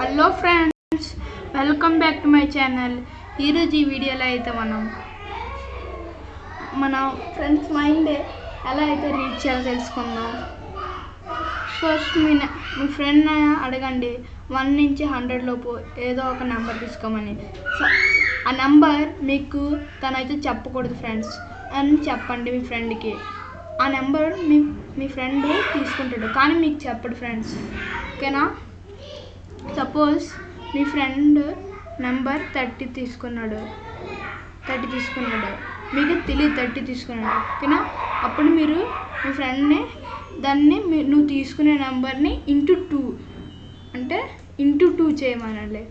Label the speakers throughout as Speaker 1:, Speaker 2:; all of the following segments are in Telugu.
Speaker 1: Hello friends welcome back to my channel. ఈరోజు ఈ వీడియోలో అయితే మనం మన ఫ్రెండ్స్ మైండ్ ఎలా అయితే రీడ్ చేయాలో తెలుసుకుందాం. ఫస్ట్ మీ మీ ఫ్రెండ్ అడగండి వన్ నుంచి హండ్రెడ్ లోపు ఏదో ఒక నెంబర్ తీసుకోమని. సో ఆ నెంబర్ మీకు తనైతే చెప్పకూడదు ఫ్రెండ్స్ అని చెప్పండి మీ ఫ్రెండ్కి ఆ నెంబర్ మీ మీ ఫ్రెండ్ తీసుకుంటాడు కానీ మీకు చెప్పడు ఫ్రెండ్స్. ఓకేనా? సపోజ్ మీ ఫ్రెండ్ నెంబర్ థర్టీ తీసుకున్నాడు. థర్టీ తీసుకున్నాడు. మీకు తెలియదు థర్టీ తీసుకున్నాడు. ఓకేనా? అప్పుడు మీరు మీ ఫ్రెండ్ని దాన్ని మీ- నువ్వు తీసుకునే నెంబర్ని ఇంటూ టూ అంటే ఇంటూ టూ చేయమనాలి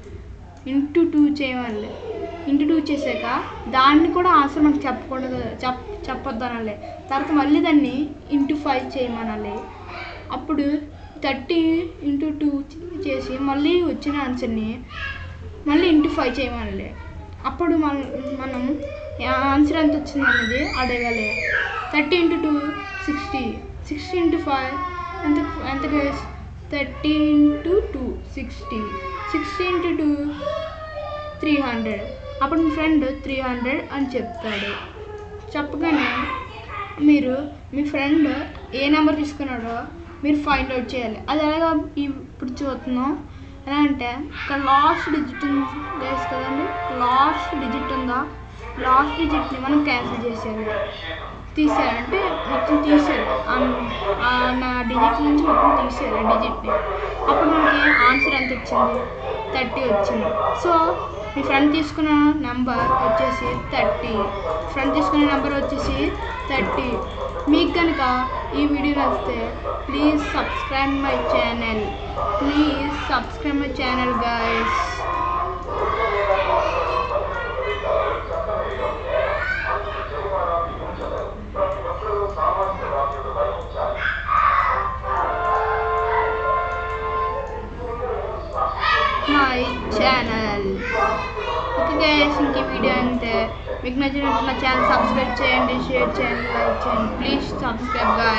Speaker 1: ఇంటూ టూ చేయమనాలి ఇంటూ టూ చేసాక దాన్ని కూడా ఆన్సర్ మనకు చెప్పకూడదు చెప్ చెప్పొద్దు అనాలి తర్వాత మళ్ళీ దాన్ని ఇంటూ ఫైవ్ చేయమనాలి అప్పుడు థర్టీ ఇంటూ టూ చేసి మళ్ళీ వచ్చిన ఆన్సర్ని మళ్ళీ ఇంటూ ఫైవ్ చేయమనలే. అప్పుడు మన మనం ఆన్సర్ ఎంత వచ్చింది అనేది అడగాలి. Thirty into two sixty. Sixty into five ఎంత ఎంత thirty into two sixty. Sixty into two three hundred. అప్పుడు మీ ఫ్రెండ్ త్రీ హండ్రెడ్ అని చెప్తాడు. చెప్పగానే మీరు మీ ఫ్రెండ్ ఏ నెంబర్ తీసుకున్నాడో మీరు ఫైండ్ అవుట్ చేయాలి. అది ఎలాగా ఇప్పుడు చూస్తున్నాం. ఎలా అంటే ఇక్కడ లాస్ట్ డిజిట్ ఉంది గైస్ కదండి. లాస్ట్ డిజిట్ ఉందా? లాస్ట్ డిజిట్ని మనం క్యాన్సిల్ చేసేయాలి. తీసేయాలంటే మొత్తం తీసేయాలి. ఆ- నా డిజిట్ నుంచి మొత్తం తీసేయాలి డిజిట్ని అప్పుడు మనకి ఆన్సర్ ఎంత వచ్చింది? థర్టీ వచ్చింది. సో మీ ఫ్రెండ్ తీసుకున్న నెంబర్ వచ్చేసి థర్టీ ఫ్రెండ్ తీసుకున్న నెంబర్ వచ్చేసి థర్టీ మీకు కనుక ఈ వీడియో నచ్చితే please subscribe my channel please subscribe my channel guys my channel okay guys ఇంక వీడియో అంతే. మీకు నచ్చినట్టు నా ఛానల్ సబ్స్క్రైబ్ చేయండి షేర్ చేయండి లైక్ చేయండి. Please subscribe guys